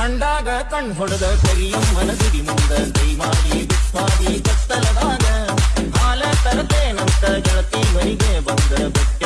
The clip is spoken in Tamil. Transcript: கண்டாக கண் பொழுத தெரியும் மனதிடி முந்த தெய்வாதி விஸ்வாதி கத்தலதாக ஆல தரத்தே நத்த ஜலத்தை வரிகே வந்த